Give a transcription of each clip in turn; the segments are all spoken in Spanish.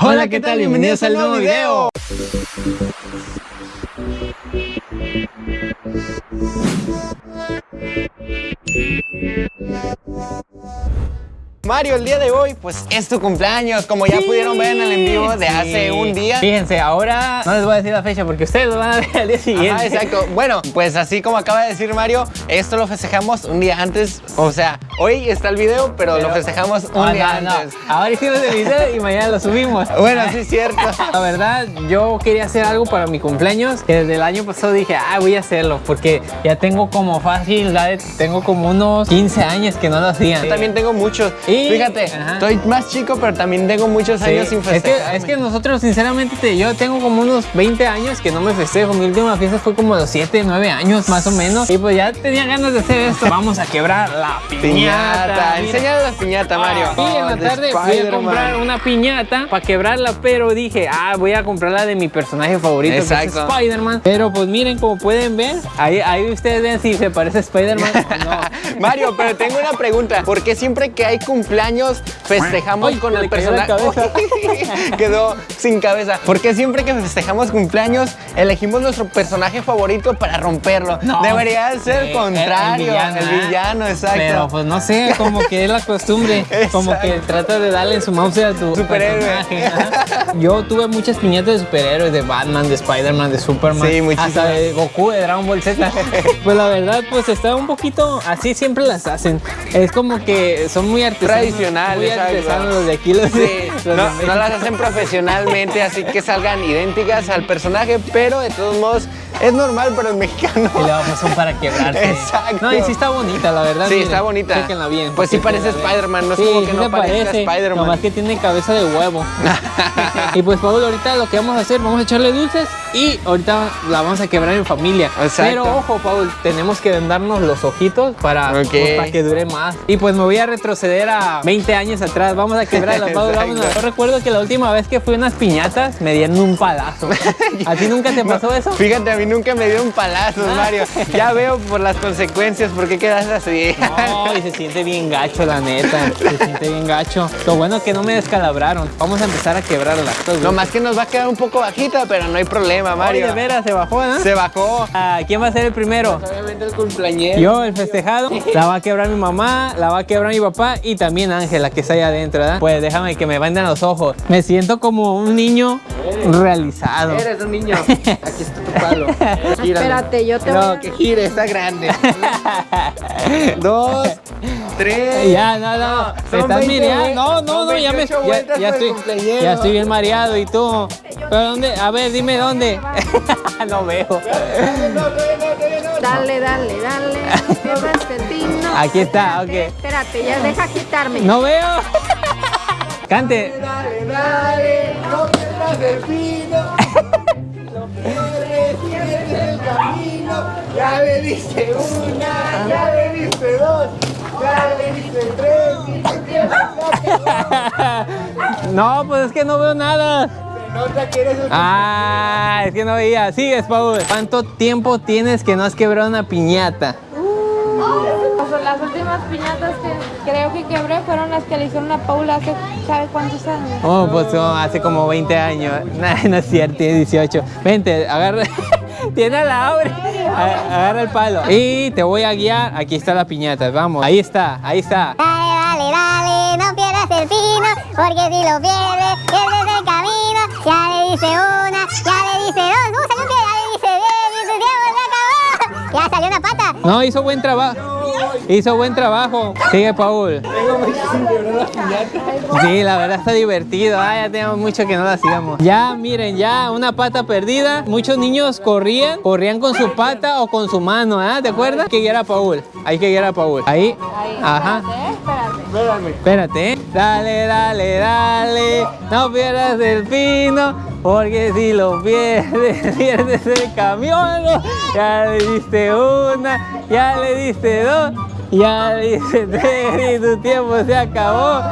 Hola, ¿qué tal? Bienvenidos al nuevo video. Mario, el día de hoy, pues es tu cumpleaños, como ya pudieron ver en el en vivo de hace un día. Fíjense, ahora no les voy a decir la fecha porque ustedes lo van a ver al día siguiente. Ajá, exacto. Bueno, pues así como acaba de decir Mario, esto lo festejamos un día antes. O sea, hoy está el video, pero, lo festejamos un Ah, día no, antes. No. Ahora hicimos el video y mañana lo subimos. Bueno, sí es cierto. La verdad, yo quería hacer algo para mi cumpleaños. que Desde el año pasado dije, ah, voy a hacerlo. Porque ya tengo como fácil, tengo como unos 15 años que no lo hacía. Yo también tengo muchos. Y- Fíjate, Ajá. estoy más chico, pero también tengo muchos Sí, años sin es festejar. que, es que nosotros sinceramente te- yo tengo como unos 20 años que no me festejo. Mi última fiesta fue como los 7, 9 años más o menos. Y pues ya tenía ganas de hacer esto. Vamos a quebrar la piñata. Piñata. La piñata, Mario. Y en Oh, la de tarde fui a comprar una piñata para quebrarla, pero dije, ah, voy a comprarla de mi personaje favorito, que es Exacto. Spider-Man. Pero pues miren, como pueden ver, ahí, ahí ustedes ven si se parece a Spider-Man o no. Mario, pero tengo una pregunta. ¿Por qué siempre que hay cumpleaños festejamos Ay, con el personaje? Quedó sin cabeza. ¿Por qué siempre que festejamos cumpleaños elegimos nuestro personaje favorito para romperlo? No. Debería ser el contrario. El villano, ¿eh? exacto. Pero pues no sé, como que es la costumbre, como que trata de darle su mouse a tu Superhéroe. personaje. Yo tuve muchas piñatas de superhéroes, de Batman, de Spider-Man, de Superman, Sí, hasta de Goku, de Dragon Ball Z. pues la verdad, pues está un poquito, así siempre las hacen. Es como que son muy artesanos. Tradicionales, Muy artesanos los de aquí, los Sí, de, los de no, no las hacen profesionalmente, así que salgan idénticas al personaje, pero de todos modos es normal para el mexicano. Y luego pues son para quebrarse. Exacto. No, y sí está bonita, la verdad. Sí, está bonita. Bien. Pues sí parece. Spider-Man, no es Sí, como que sí no parece, Spider-Man. Nomás que tiene cabeza de huevo. y pues Paul, ahorita lo que vamos a hacer, vamos a echarle dulces y ahorita la vamos a quebrar en familia. Exacto. Pero ojo, Paul, tenemos que vendarnos los ojitos para, pues, para que dure más. Y pues me voy a retroceder a 20 años atrás. Vamos a quebrarla, Paul. Exacto. vámonos. Yo recuerdo que la última vez que fui a unas piñatas me dieron un palazo. ¿A ti nunca te pasó eso? Fíjate, a mí nunca me dio un palazo, Mario. Ya veo por las consecuencias por qué quedas así. No, y se siente bien gacho, la neta. Se siente bien gacho. Lo bueno es que no me descalabraron. Vamos a empezar a quebrarla. No más que nos va a quedar un poco bajita, pero no hay problema, Mario. Mario. de veras, se bajó, ¿no? Se bajó. Ah, ¿Quién va a ser el primero? Obviamente el cumpleañero. Yo, el festejado, la va a quebrar mi mamá, la va a quebrar mi papá y también Ángela, que está ahí adentro, ¿verdad? Pues déjame que me vendan los ojos. Me siento como un niño realizado. Eres un niño. Aquí está tu palo. Espérate, yo te voy No, a... que gire, está grande. Dos, tres. Ya, no, no, No, me son estás 20 mirando. No, no, no, ya me 28 ya, ya estoy, cumpleañero. ya estoy bien mareado y tú. ¿Pero dónde? A ver, dime dónde. no veo. Dale, dale, dale. Aquí está, Espérate, ok. Espérate, ya deja quitarme. No veo. Cante. Dale, dale, no pierdas el pino. Lo pierdes, pierdes el camino. Ya le diste una, ya diste dos, ya le diste tres. No, pues es que no veo nada. Se nota que eres un Ah, es que no veía. Sigues, Paul. ¿Cuánto tiempo tienes que no has quebrado una piñata? Pues las últimas piñatas que creo que quebré fueron las que le hicieron a Paula hace, ¿sabe cuántos años? Oh, pues oh, hace como 20 años. Nah, no es cierto, tiene 18. Vente, agarra. Tiene la abre. A- Agarra el palo. Y te voy a guiar. Aquí está la piñata. Vamos. Ahí está, ahí está. Dale, dale, dale, no pierdas el pino, porque si lo pierdes, pierdes el camino. Ya le dice una, ya le dice dos, uh, salió un pie, ya le dice diez, y su tiempo se acabó. Ya salió una pata. No, hizo buen trabajo. Hizo buen trabajo. Sigue, Paul. Sí, la verdad está divertido. Ah, ya tenemos mucho que no lo hacíamos. Ya, miren, ya una pata perdida. Muchos niños corrían, corrían con su pata o con su mano, ¿ah? ¿Te acuerdas? Hay que guiar a Paul. Hay que guiar a Paul. Ahí. Ahí, Ajá. espérate, espérate. Espérate, ¿eh? Dale, dale, dale. No pierdas el pino. Porque si lo pierdes, pierdes el camión. Ya le diste una, ya le diste dos, ya le diste tres y tu tiempo se acabó.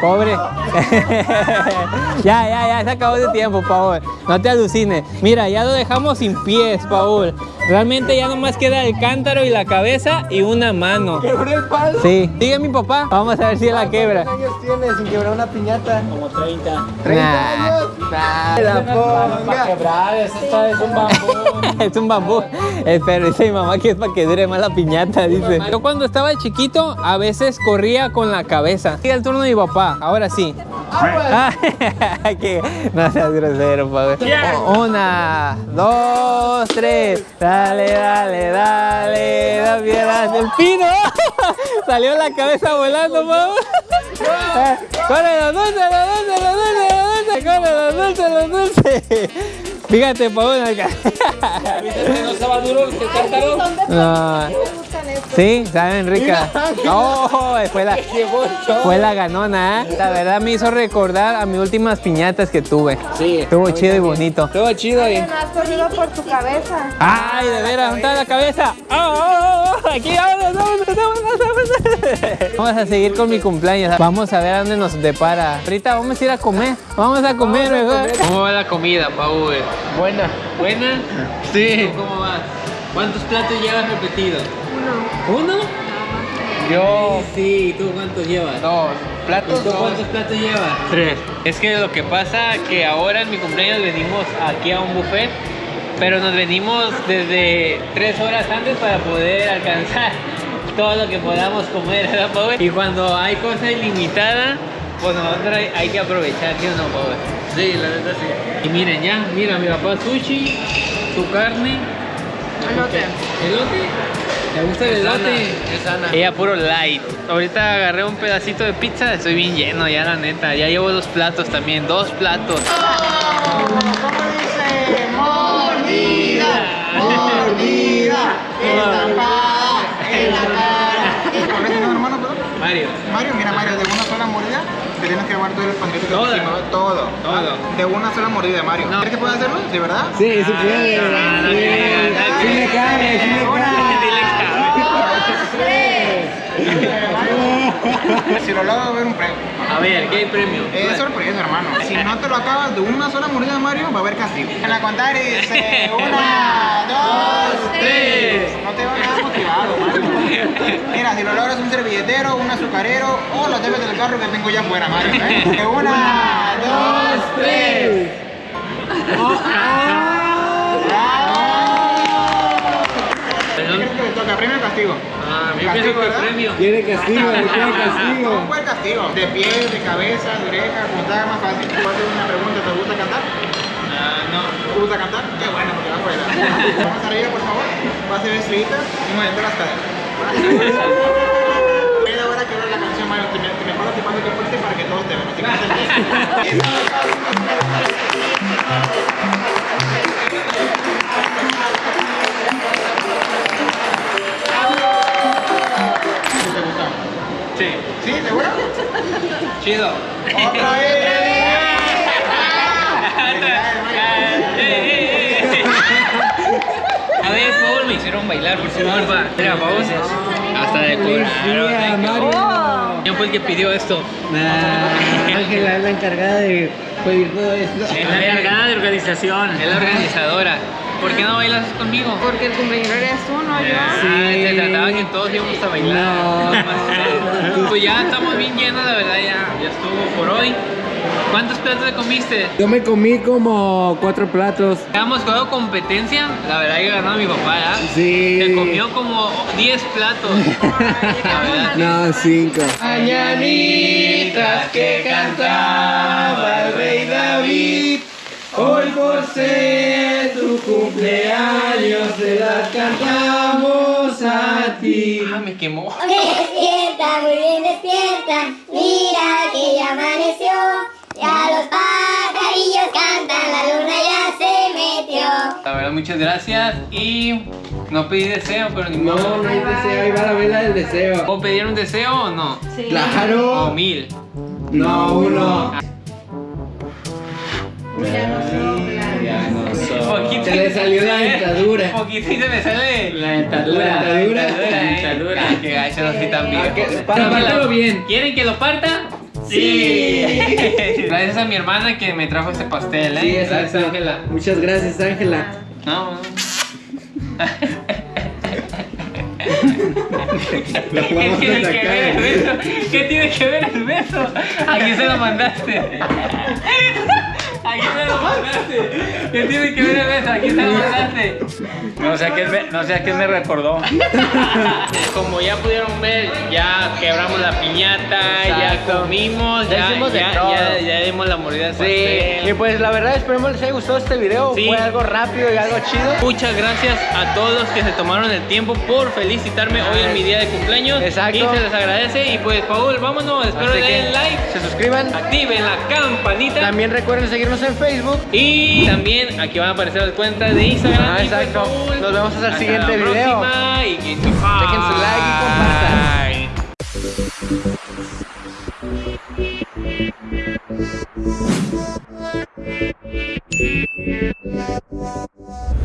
Pobre. ya, ya, ya, se acabó de tiempo, Paul. No te alucines. Mira, ya lo dejamos sin pies, Paul. Realmente ya nomás queda el cántaro y la cabeza y una mano. Quebré el palo. Sí. Sigue mi papá. Vamos a ver si él la quebra. ¿Cuántos años tienes sin quebrar una piñata? Como 30. 30 Nah. años. Nah. La Para quebrar, está- es un bambú. es un bambú. Pero dice mi mamá que es para que dure más la piñata, dice. Yo cuando estaba chiquito, a veces corría con la cabeza. Sigue el turno de mi papá, ahora sí. Ah, que no seas grosero, Pablo. Una, dos, tres. Dale, dale, dale. No pierdas el pino. Salió la cabeza volando. Eh, Corre los dulces, los dulces, los dulces, los dulces. Corre los dulces, los dulces. Fíjate, Paola. acá. ¿No estaba duro cántaro? Sí, saben rica. Oh, fue la, fue la ganona, ¿eh? La verdad me hizo recordar a mis últimas piñatas que tuve. Sí. Estuvo chido y bonito. Todo chido y. No has corrido por tu cabeza. ¡Ay, de veras! ¿Dónde está la cabeza? ¡Oh, oh, oh! Aquí, vámonos, vámonos, vámonos. Vamos a seguir con mi cumpleaños. Vamos a ver a dónde nos depara. Ahorita vamos a ir a comer. Vamos a comer mejor. ¿Cómo va la comida, Paul? Buena. ¿Buena? Sí. ¿Cómo vas? ¿Cuántos platos llevas repetidos? Uno. ¿Uno? Yo. Sí, ¿y tú cuántos llevas? Dos. ¿Y Platos tú dos. cuántos platos llevas? Tres. Es que lo que pasa que ahora en mi cumpleaños venimos aquí a un buffet, pero nos venimos desde tres horas antes para poder alcanzar todo lo que podamos comer, ¿verdad, Pau? Y cuando hay cosa ilimitada, pues nosotros hay, que aprovechar, ¿sí o no? Sí, la verdad sí. Y miren ya, mira, mi papá sushi, su carne, Elote. ¿Elote? ¿Te gusta el elote? Es sana. Ella puro light. Ahorita agarré un pedacito de pizza, estoy bien lleno ya la neta. Ya llevo dos platos también, dos platos. ¿Cómo dice? Mordida. Mordida. Estampada en la cara. ¿Con ese no, hermano? Mario. Mario, mira Mario, de una sola mordida te tienes que llevar todo el que Todo. todo. Todo. De una sola mordida, Mario. No. ¿Crees que puede hacerlo? ¿Sí, verdad? Sí, sí puede. Ah, Sí sí lo va a haber un premio. A ver, ¿qué hay premio? Es sorpresa, hermano. Si no te lo acabas de una sola mordida, Mario, va a haber castigo. En la contar y dice una, dos, tres. No te va a quedar motivado, Mario. Mira, si lo logras un servilletero, un azucarero o los debes del carro que tengo ya afuera, Mario. ¿eh? Una, dos, tres. ¿Qué toca? ¿Premio o castigo? Ah, yo Castigo, pienso que ¿verdad? premio. Quiere castigo, castigo. ¿Cómo fue el castigo? De pies, de cabeza, de oreja, como más fácil. Te a hacer una pregunta, ¿te gusta cantar? Ah, no. ¿Te gusta cantar? Qué bueno, porque va fuera. Vamos a reír, por favor. Va a ser estrellita y moviendo las caderas. Voy a ahora que la canción, Mario. Te me, te me paras y paso que fuerte para que todos te vean. Chido. ¡Otra vez! A ver, por favor, me hicieron bailar, por favor, va. Mira, vamos. Hasta de día, Mario. ¿Quién fue el que pidió esto? Ángela es la encargada de pedir todo esto. Es la encargada de organización. Es la organizadora. ¿Por qué no bailas conmigo? Porque el cumpleaños eres tú, no yo. Ah, te trataba que todos íbamos a bailar. No. Pues ya estamos bien llenos, la verdad, ya, ya estuvo por hoy. ¿Cuántos platos te comiste? Yo me comí como cuatro platos. Hemos jugado competencia, la verdad que ganó mi papá, ¿ya? Sí. Se comió como 10 platos. La verdad. No, cinco. Mañanitas que cantaba el rey David. Hoy por ser tu cumpleaños se las cantamos a ti. Ah, me quemó. Despierta, muy bien despierta, mira que ya amaneció. Ya los pajarillos cantan, la luna ya se metió. La verdad, muchas gracias y no pedí deseo, pero ni No, modo. no hay deseo, ahí va la vela del deseo. ¿Puedo pedir un deseo o no? O Claro. mil. No, uno. Se me sale La dentadura. La dentadura, La eh. dentadura. Ah, Qué gacho, así también. Para pártelo bien. ¿Quieren que lo parta? Sí. Gracias a mi hermana que me trajo este pastel, ¿eh? Sí, Gracias, exacto. Ángela. Muchas gracias, Ángela. No, no. ¿Qué tiene que ver el beso? ¿Qué tiene que ver el beso? ¿A quién se lo mandaste? ¿A quién se lo mandaste? ¿Qué tiene que ver el beso? ¿A quién se lo mandaste? No sé a quién me, no sé a quién me recordó. Como ya pudieron ver, ya quebramos la piñata, ya Exacto. comimos, Ya ya, de ya, dimos la mordida Sí, pastel. y pues la verdad esperemos les haya gustado este video. Sí. Fue algo rápido y algo chido. Muchas gracias a todos los que se tomaron el tiempo por felicitarme hoy en mi día de cumpleaños. Exacto. Y se les agradece. Y pues, Paul, vámonos. Espero Así le den like, se suscriban. activen la campanita. También recuerden seguirnos en Facebook. Y también aquí van a aparecer las cuentas de Instagram. Ah, Y pues, exacto. Paul, Nos vemos hasta el siguiente la video. y Dejen su like y compartan. Thank you.